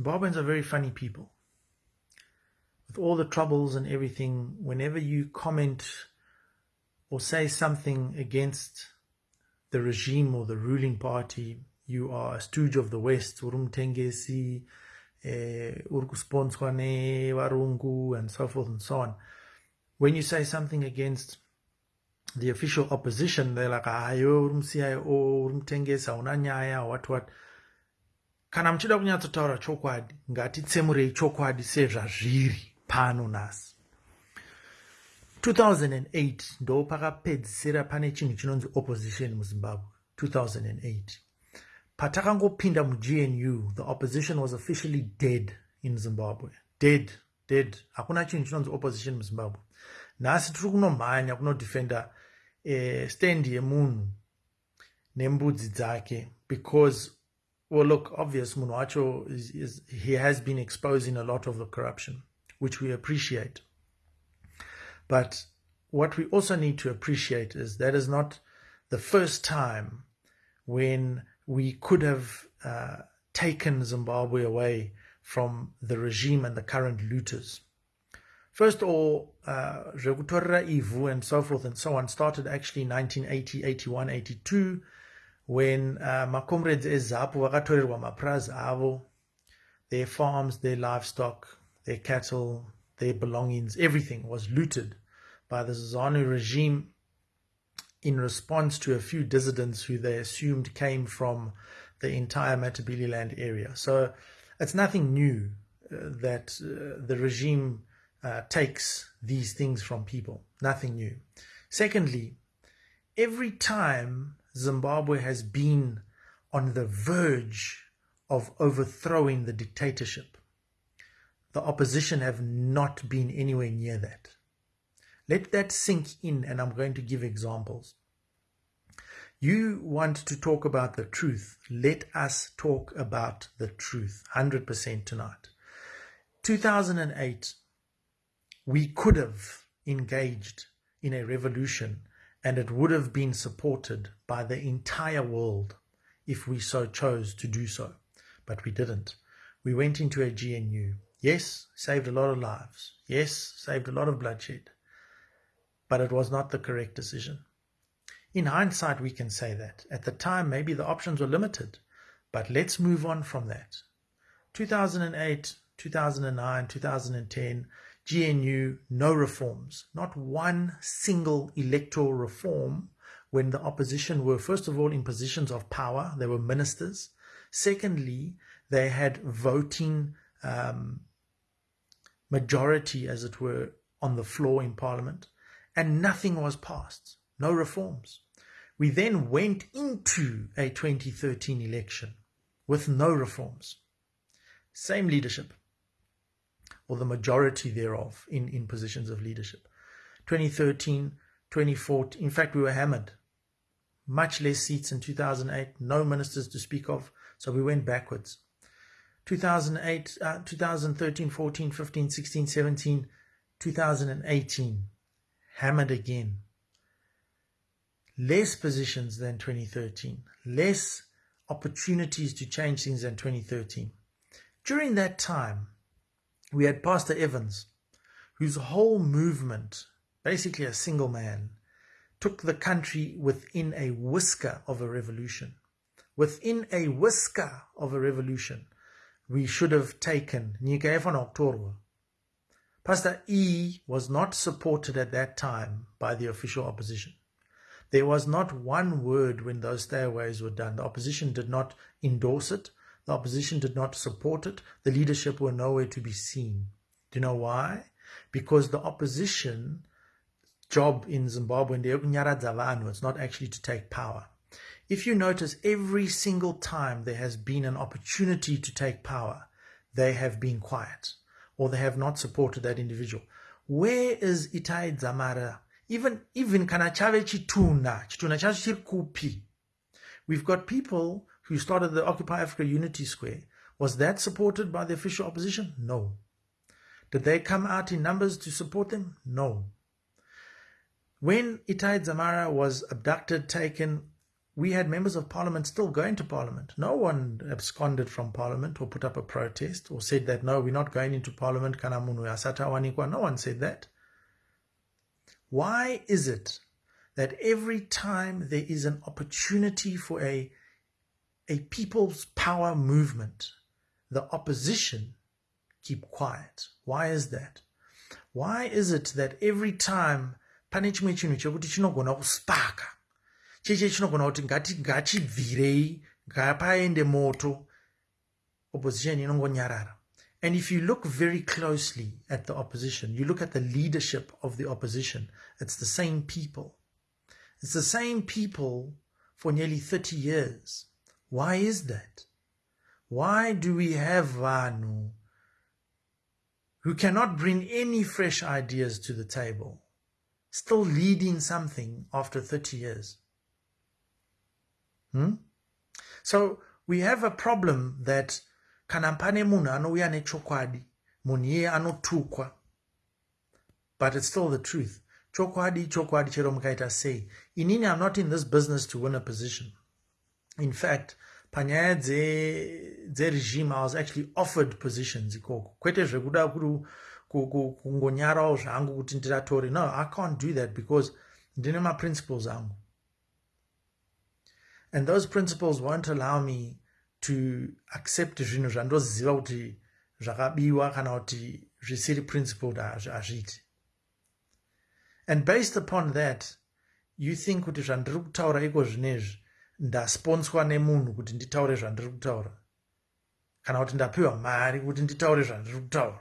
Zimbabweans are very funny people. With all the troubles and everything, whenever you comment or say something against the regime or the ruling party, you are a stooge of the West, urumtengesi, eh, urkusponswane, warungu, and so forth and so on. When you say something against the official opposition, they're like, ayo, urumsiya, urumtengesa, unanyaya, what, what. Kana muchida kunyatsotaura chokwadi ngatitsemurei chokwadi sezvazviri pano nhasi. 2008 ndo pakapedzisira pane chinhu chinonzi opposition muzimbabwe. 2008 patakangopinda mugnu the opposition was officially dead in zimbabwe. Dead dead. Hakuna chinhu chinonzi opposition muzimbabwe. Nhasi tiri kunomhanya kunodefenda eh, stand yemunhu nembudzi dzake because well look obvious munhu wacho is, is, he has been exposing a lot of the corruption which we appreciate but what we also need to appreciate is that is not the first time when we could have uh, taken Zimbabwe away from the regime and the current looters. First of all, uh, Ivu and so forth and so on started actually in 1980, 81, 82, when uh, macomrades ezapo vakatorerwa mapurazi avo, their farms, their livestock, their cattle, their belongings, everything was looted by the ZANU regime in response to a few dissidents who they assumed came from the entire Matabeleland area. So it's nothing new uh, that uh, the regime uh, takes these things from people. Nothing new. Secondly, every time Zimbabwe has been on the verge of overthrowing the dictatorship, the opposition have not been anywhere near that. Let that sink in, and I'm going to give examples. You want to talk about the truth. Let us talk about the truth 100% tonight. 2008, we could have engaged in a revolution and it would have been supported by the entire world if we so chose to do so. But we didn't. We went into a GNU. Yes, saved a lot of lives. Yes, saved a lot of bloodshed but it was not the correct decision. In hindsight, we can say that. At the time, maybe the options were limited, but let's move on from that. 2008, 2009, 2010, GNU, no reforms, not one single electoral reform when the opposition were, first of all, in positions of power, they were ministers. Secondly, they had voting um, majority, as it were, on the floor in parliament and nothing was passed, no reforms. We then went into a 2013 election with no reforms. Same leadership, or the majority thereof in, in positions of leadership. 2013, 2014, in fact, we were hammered. Much less seats in 2008, no ministers to speak of, so we went backwards. 2008, uh, 2013, 14, 15, 16, 17, 2018, hammered again. Less positions than 2013, less opportunities to change things than 2013. During that time, we had Pastor Evans, whose whole movement, basically a single man, took the country within a whisker of a revolution. Within a whisker of a revolution, we should have taken Nika van October, Pastor E was not supported at that time by the official opposition. There was not one word when those stairways were done. The opposition did not endorse it. The opposition did not support it. The leadership were nowhere to be seen. Do you know why? Because the opposition job in Zimbabwe, it's not actually to take power. If you notice, every single time there has been an opportunity to take power, they have been quiet or they have not supported that individual. Where is Itai Zamara? Even even kana. We've got people who started the Occupy Africa Unity Square. Was that supported by the official opposition? No. Did they come out in numbers to support them? No. When Itai Zamara was abducted, taken, we had members of parliament still going to parliament. No one absconded from parliament or put up a protest or said that, no, we're not going into parliament. No one said that. Why is it that every time there is an opportunity for a, a people's power movement, the opposition keep quiet? Why is that? Why is it that every time pane chimwe chinhu chekuti chinogona kuspaka cheche chinogona kuti ngachibvirei ngapaende moto opposition inongonyarara and if you look very closely at the opposition you look at the leadership of the opposition it's the same people it's the same people for nearly 30 years why is that? Why do we have vanhu who cannot bring any fresh ideas to the table still leading something after 30 years? Hmm? So we have a problem that kana pane munhu anouya nechokwadi munhu iye anotukwa but it's still the truth. Chokwadi chokwadi chero mukaita sei inini i'm not in this business to win a position in fact panyaya dzeregime i was actually offered positions ikoko. Kwete zvekuda kungonyarawo zvangu kuti ndiratore no i can't do that because ndine maprinciples angu. And those principles won't allow me to accept zvinhu zvandoziva kuti zvakabiwa kana kuti zvisiri principled hazviiti. And based upon that you think kuti zvandiri kutaura iko zvinezvi ndasponswa nemunhu kuti nditaure zvandiri kutaura. Kana kuti ndapiwa mari kuti nditaure zvandiri kutaura.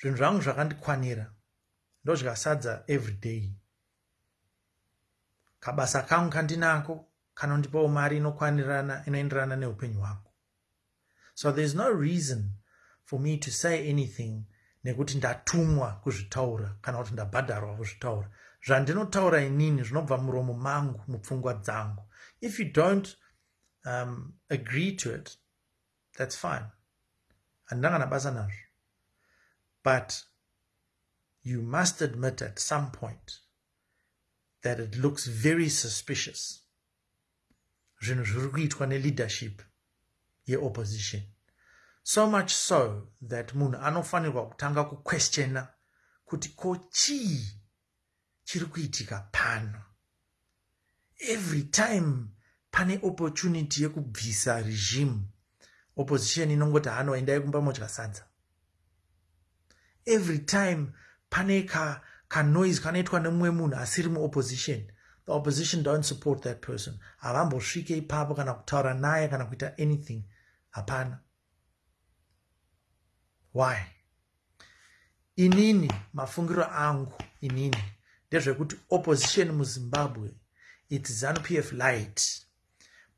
Zvinhu zvangu zvakandikwanira. Ndozvikasadza every day. Kabasa kangu kandinako kanondipawo mari inokwanirana inoenderana neupenyu hwako so thereis no reason for me to say anything nekuti ndatumwa kuzvitaura kana kuti ndabhadharwa kuzvitaura. Zvandinotaura inini zvinobva muromo mangu mupfungwa dzangu if you don't um, agree to it that's fine. Handina kana basa nazvo. But you must admit at some point that it looks very suspicious. Zvinhu zviri kuitwa neleadership yeopposition. So much so that munhu anofanirwa kutanga kuquestiona kuti ko chii chiri kuitika pano every time pane opportunity yekubvisa regime opposition inongoti hano endai kumba modya sadza. Every time pane kanoise ka kanoitwa nemumwe munhu asiri muopposition the opposition don't support that person. Havambosvike ipapo kana kutaura naye kana kuita anything. Hapana. Why? Inini mafungiro angu inini ndezvekuti opposition muzimbabwe its zanup f light.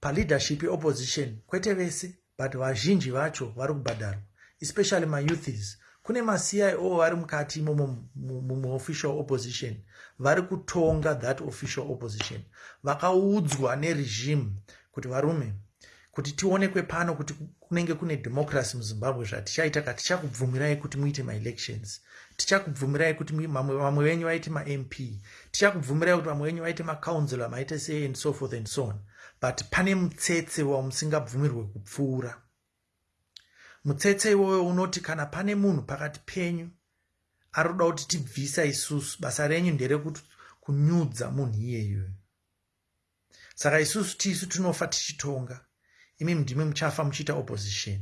Paleadership yeopposition kwete vese but vazhinji vacho vari kubhadharwa especially mayouthis kune macio vari mukati imomo muofficial opposition vari kutonga that official opposition. Vakaudzwa neregime kuti varume kuti tionekwe pano kuti kunenge kune democracy muzimbabwe zvatichaita ka tichakubvumirai kuti muite maelections tichakubvumirai kuti vamwe venyu vaite mamp tichakubvumirai kuti vamwe venyu vaite macouncilor maite sei and so forth and so on. But pane mutsetse wamusingabvumirwe kupfuura. Mutsetse iwoyo unoti kana pane munhu pakati penyu ari kuda kuti tibvisa isusu basa renyu nderekuti kunyudza munhu iyeyo. Saka isusu tisu tinofa tichitonga. Imi ndimi muchafa muchiita opposition.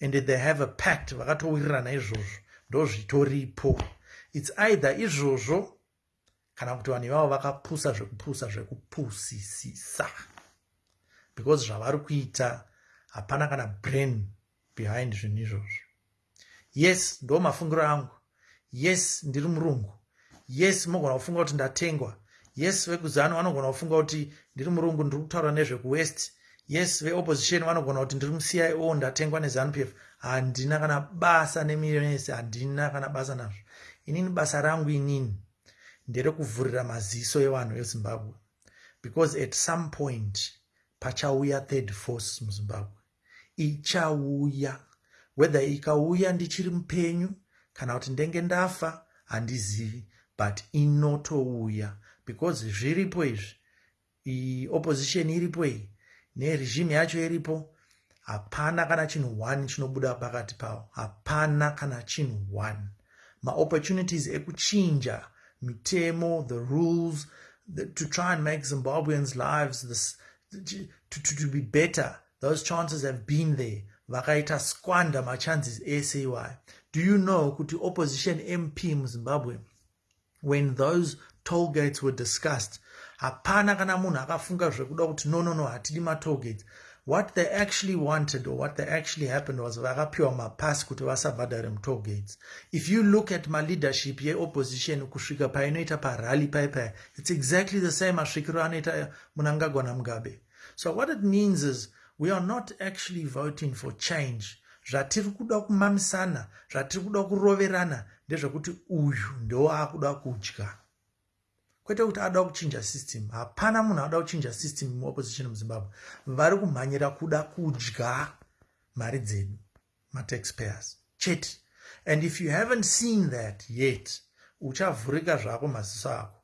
And they have a pact vakatowirirana izvozvo ndozvitoripo. Its either izvozvo kana kuti vanhu ivavo vakapusa zvekupusa zvekupusisisa. Because zvavari kuita hapana kana brain behind zvinhu izvozvo. Yes ndo mafungiro angu. Yes ndiri murungu. Yes mogona kufunga kuti ndatengwa. Yes vekuzano vanogona kufunga kuti ndiri murungu ndiri kutaura nezvekuwest yes veopposition vanogona kuti ndiri mucio ndatengwa nezanup f. Handina kana basa nemirionesi handina kana basa nazvo. Inini basa rangu inini. Nderekuvhurira maziso evanhu vezimbabwe. Because at some point pachauya third force muzimbabwe. Ichauya. Whether ikauya ndichiri mupenyu kana kuti ndenge ndafa handizivi. But inotouya. Because zviripo izvi opposition iripo iyi neregime yacho iripo hapana kana chinhu 1 chinobuda pakati pavo hapana kana chinhu 1 maopportunities ekuchinja mitemo the rules the, to try and make zimbabweans lives this, to, to, to be better those chances have been there. Vakaita squander machances ese iwayo do you know kuti opposition mp muzimbabwe when those toll gates were discussed hapana kana munhu akafunga zvekuda kuti no no no hatidi matoll gates what they actually wanted or what they actually happened was vakapiwa mapasi kuti vasabhadhare mutoll gates if you look at maleadership yeopposition kusvika painoita parally paipaya it's exactly the same asvikiro anoita munangagwana mugabe so what it means is we are not actually voting for change. Zvatiri kuda kumamisana zvatiri kuda kuroverana ndezvekuti uyu ndoaakuda kudya kwete kuti ada kuchinja system. Hapana munhu ada kuchinja system muopposition muzimbabwe. Vari kumhanyira kuda kudya mari dzedu mataxpayers. Chete. And if you haven't seen that yet uchavhurika zvako maziso ako.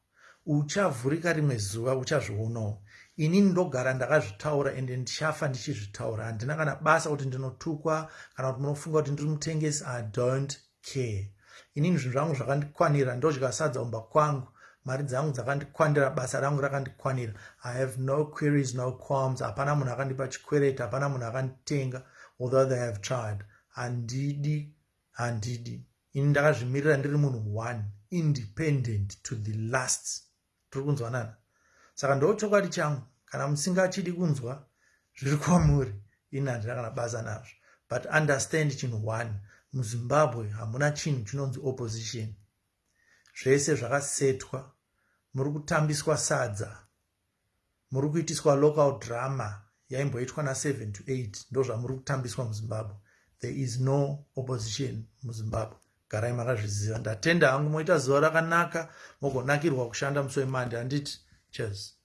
Uchavhurika rimwe zuva uchazvionawo. Inini ndogara ndakazvitaura ende ndichafa ndichizvitaura. Handina kana basa kuti ndinotukwa kana kuti munofunga kuti ndiri mutengesi i don't care. Inini zvinhu zvangu zvakandikwanira ndodya sadza umba kwangu mari dzangu dzakandikwandira basa rangu rakandikwanira. I have no queries no qualms. Hapana munhu akandipa chikwereti hapana munhu akanditenga although they have tried. Handidi handidi. Ini ndakazvimirira ndiri munhu one independent to the last. Tiri kunzwanana saka ndo chokwadi changu kana musingachidi kunzwa zviri kwamuri ini handina kana basa nazvo. But understand chinhu one muzimbabwe hamuna chinhu chinonzi opposition. Zvese zvakasetwa muri kutambiswa sadza. Muri kuitiswa local drama yaimboitwa na7 to 8 ndo zvamuri kutambiswa muzimbabwe. There is no opposition muzimbabwe. Garai makazviziva ndatenda hangu moita zuva rakanaka mogonakirwa kushanda musi wemande. Handiti cheers